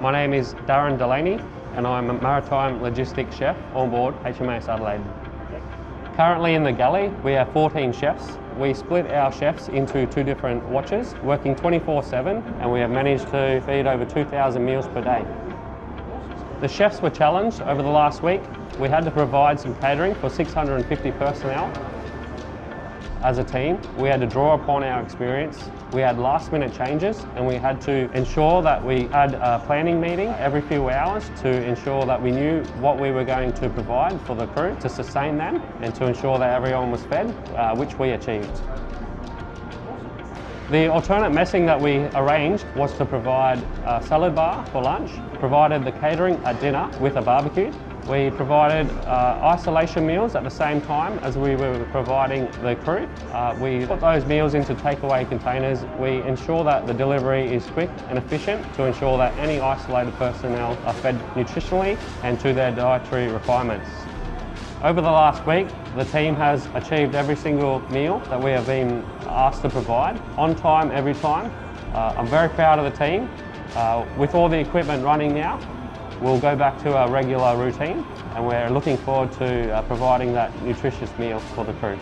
My name is Darren Delaney and I'm a maritime logistics chef on board HMAS Adelaide. Currently in the galley we have 14 chefs. We split our chefs into two different watches, working 24-7 and we have managed to feed over 2,000 meals per day. The chefs were challenged over the last week. We had to provide some catering for 650 personnel as a team, we had to draw upon our experience. We had last minute changes and we had to ensure that we had a planning meeting every few hours to ensure that we knew what we were going to provide for the crew to sustain them and to ensure that everyone was fed, uh, which we achieved. The alternate messing that we arranged was to provide a salad bar for lunch, provided the catering at dinner with a barbecue, we provided uh, isolation meals at the same time as we were providing the crew. Uh, we put those meals into takeaway containers. We ensure that the delivery is quick and efficient to ensure that any isolated personnel are fed nutritionally and to their dietary requirements. Over the last week, the team has achieved every single meal that we have been asked to provide, on time, every time. Uh, I'm very proud of the team. Uh, with all the equipment running now, We'll go back to our regular routine and we're looking forward to uh, providing that nutritious meal for the crew.